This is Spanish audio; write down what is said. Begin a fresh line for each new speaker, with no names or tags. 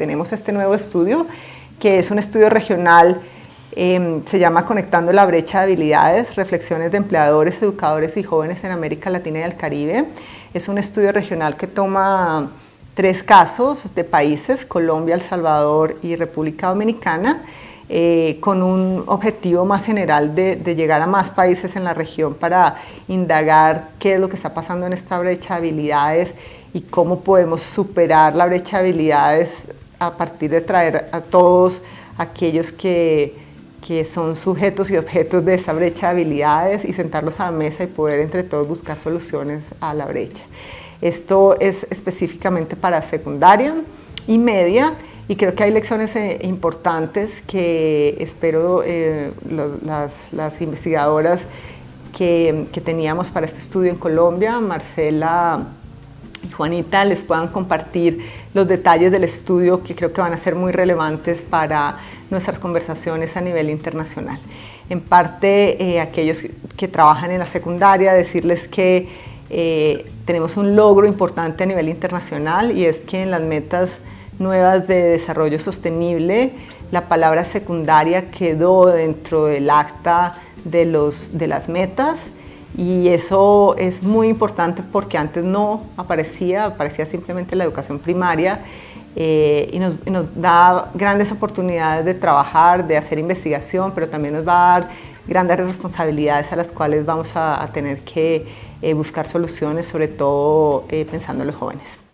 tenemos este nuevo estudio, que es un estudio regional, em, se llama Conectando la brecha de habilidades, reflexiones de empleadores, educadores y jóvenes en América Latina y el Caribe. Es un estudio regional que toma tres casos de países, Colombia, El Salvador y República Dominicana, eh, con un objetivo más general de, llegar a más países en la región para indagar qué es lo que está pasando en esta brecha de habilidades y cómo podemos superar la brecha de habilidades a partir de traer a todos aquellos que, que son sujetos y objetos de esa brecha de habilidades y sentarlos a la mesa y poder entre todos buscar soluciones a la brecha. Esto es específicamente para secundaria y media y creo que hay lecciones eh, importantes que espero eh, las, investigadoras que, teníamos para este estudio en Colombia, Marcela y Juanita, les puedan compartir los detalles del estudio que creo que van a ser muy relevantes para nuestras conversaciones a nivel internacional. En parte, eh, aquellos que trabajan en la secundaria, decirles que tenemos un logro importante a nivel internacional y es que en las metas nuevas de desarrollo sostenible, la palabra secundaria quedó dentro del acta de, los, de las metas y eso es muy importante porque antes no aparecía, aparecía simplemente la educación primaria eh, y, nos, da grandes oportunidades de trabajar, de hacer investigación, pero también nos va a dar grandes responsabilidades a las cuales vamos a, tener que eh, buscar soluciones, sobre todo eh, pensando en los jóvenes.